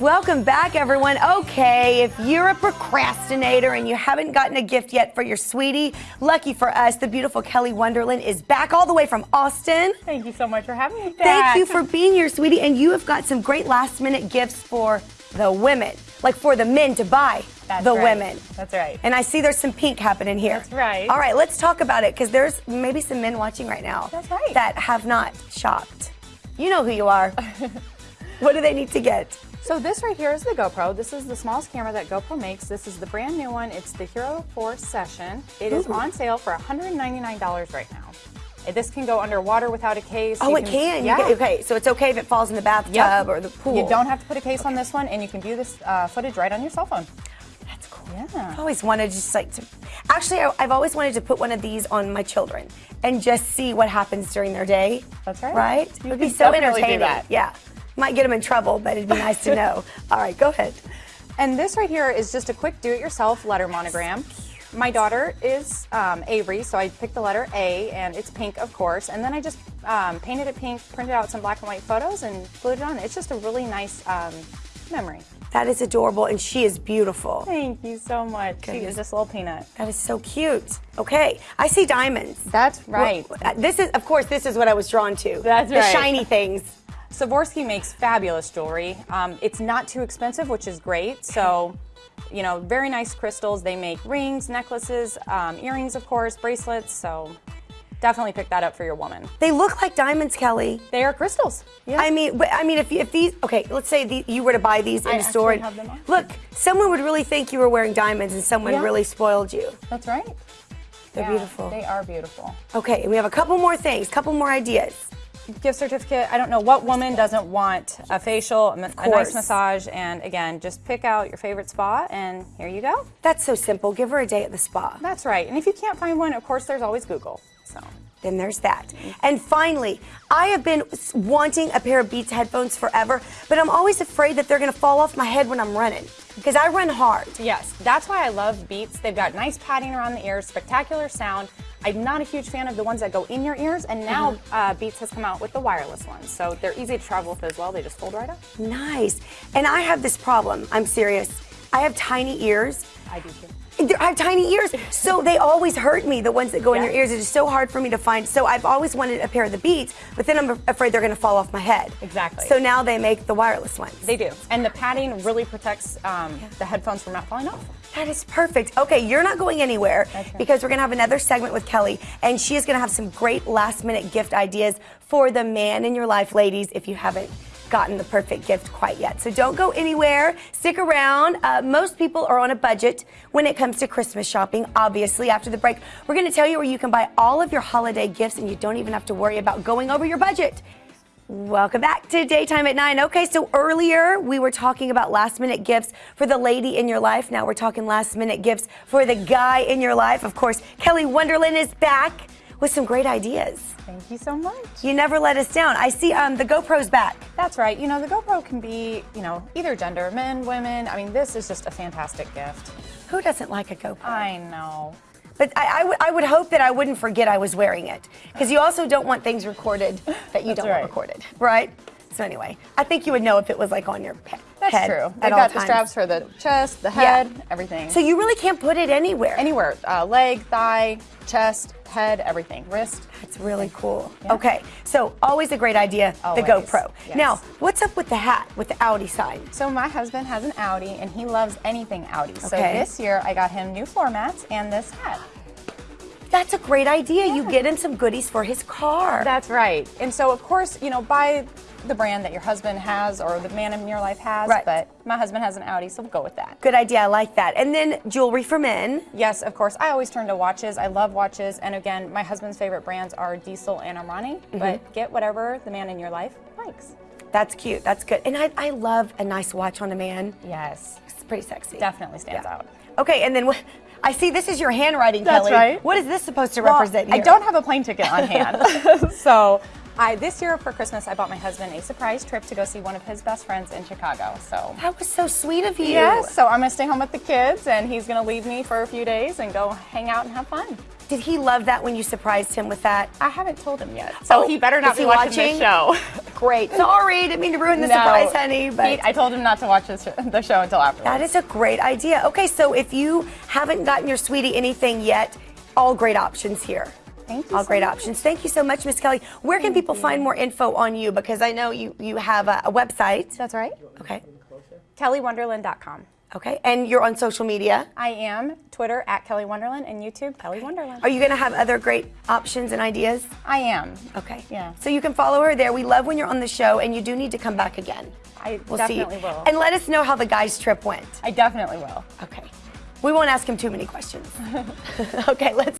Welcome back, everyone. Okay, if you're a procrastinator and you haven't gotten a gift yet for your sweetie, lucky for us, the beautiful Kelly Wonderland is back all the way from Austin. Thank you so much for having me back. Thank you for being here, sweetie. And you have got some great last minute gifts for the women, like for the men to buy That's the right. women. That's right. And I see there's some pink happening here. That's right. All right, let's talk about it because there's maybe some men watching right now That's right. that have not shopped. You know who you are. what do they need to get? So this right here is the GoPro. This is the smallest camera that GoPro makes. This is the brand new one. It's the Hero 4 Session. It is Ooh. on sale for $199 right now. This can go underwater without a case. Oh, You it can. Yeah. get- okay, so it's okay if it falls in the bathtub Yep. or the pool. You don't have to put a case on this one, and you can view this uh, footage right on your cell phone. That's cool. Yeah. I've always wanted just like to. Actually, I- I've always wanted to put one of these on my children and just see what happens during their day. That's right. Right? You it would be so entertaining. that. Yeah. Might get them in trouble, but it'd be nice to know. All right, go ahead. And this right here is just a quick do-it-yourself letter monogram. My daughter is um, Avery, so I picked the letter A, and it's pink, of course. And then I just um, painted it pink, printed out some black and white photos, and glued it on. It's just a really nice um, memory. That is adorable, and she is beautiful. Thank you so much. She is just a little peanut. That is so cute. Okay, I see diamonds. That's right. Well, uh, This is, of course, this is what I was drawn to. That's the right. shiny things. Swarovski makes fabulous jewelry. Um, it's not too expensive, which is great. So, you know, very nice crystals. They make rings, necklaces, um, earrings, of course, bracelets. So, definitely pick that up for your woman. They look like diamonds, Kelly. They are crystals. Yeah. I mean, I mean, if, if these, okay, let's say the, you were to buy these in I a store. and- have them on. Look, someone would really think you were wearing diamonds, and someone Yeah. really spoiled you. That's right. They're Yeah, beautiful. They are beautiful. Okay, we have a couple more things, couple more ideas. Gift certificate. I don't know what woman doesn't want a facial, a, a nice massage, and again, just pick out your favorite spa, and here you go. That's so simple. Give her a day at the spa. That's right. And if you can't find one, of course, there's always Google. So. Then there's that. And finally, I have been wanting a pair of Beats headphones forever, but I'm always afraid that they're going to fall off my head when I'm running because I run hard. Yes, that's why I love Beats. They've got nice padding around the ears, spectacular sound. I'm not a huge fan of the ones that go in your ears, and now Mm-hmm. uh, Beats has come out with the wireless ones. So they're easy to travel with as well. They just fold right up. Nice. And I have this problem. I'm serious. I have tiny ears. I do too. I have tiny ears, so they always hurt me. The ones that go in your ears, it is so hard for me to find. So I've always wanted a pair of the Beats, but then I'm afraid they're going to fall off my head. Exactly. So now they make the wireless ones. They do. And the padding really protects um, the headphones from not falling off. That is perfect. Okay, you're not going anywhere right. because we're going to have another segment with Kelly, and she is going to have some great last minute gift ideas for the man in your life, ladies, if you haven't gotten the perfect gift quite yet. So don't go anywhere. Stick around. Uh, most people are on a budget when it comes to Christmas shopping, obviously. After the break, we're going to tell you where you can buy all of your holiday gifts and you don't even have to worry about going over your budget. Welcome back to Daytime at 9. Okay, so earlier we were talking about last minute gifts for the lady in your life. Now we're talking last minute gifts for the guy in your life. Of course, Kelly Wonderland is back with some great ideas. Thank you so much. You never let us down. I see um, the GoPro's back. That's right. You know, the GoPro can be, you know, either gender, men, women. I mean, this is just a fantastic gift. Who doesn't like a GoPro? I know. But I, I would- I would hope that I wouldn't forget I was wearing it. Because you also don't want things recorded that you don't right. want recorded, right? So anyway, I think you would know if it was like on your pe- That's head true. They've got the times. straps for the chest, the Yeah. head, everything. So you really can't put it anywhere. Anywhere, uh, leg, thigh, chest, head, everything, wrist. That's really cool. Okay, so always a great idea, Always, the GoPro. yes. Now, what's up with the hat with the Audi side? So my husband has an Audi and he loves anything Audi. So this year I got him new floor mats and this hat. That's a great idea. You get him some goodies for his car. That's right. And so of course, you know, buy the brand that your husband has or the man in your life has, Right. but my husband has an Audi, so we'll go with that. Good idea. I like that. And then jewelry for men. Yes, of course. I always turn to watches. I love watches. And again, my husband's favorite brands are Diesel and Armani, Mm-hmm. but get whatever the man in your life likes. That's cute. That's good. And I, I love a nice watch on a man. Yes, It's pretty sexy. definitely stands Yeah. out. Okay, and then what? I see this is your handwriting, That's Kelly. right. What is this supposed to Well, represent here? I don't have a plane ticket on hand. so I this year for Christmas I bought my husband a surprise trip to go see one of his best friends in Chicago. So That was so sweet of you. Yes, so I'm gonna stay home with the kids and he's gonna leave me for a few days and go hang out and have fun. Did he love that when you surprised him with that? I haven't told him yet, so Oh, he better not be watching, watching? the show. Great. Sorry, didn't mean to ruin the No, surprise, honey. But he- I told him not to watch this, the show until after. that is a great idea. Okay, so if you haven't gotten your sweetie anything yet, all great options here. Thank you All so great much. options. Thank you so much, Miss Kelly. Where can people find more info on you? Because I know you you have a, a website. That's right. Okay. KellyWonderland.com. Okay. And you're on social media. I am Twitter at Kelly Wonderland and YouTube Kelly Wonderland. Are you going to have other great options and ideas? I am. Okay. Yeah. So you can follow her there. We love when you're on the show, and you do need to come back again. I We'll definitely see. will. And let us know how the guys' trip went. I definitely will. Okay. We won't ask him too many questions. okay, let's.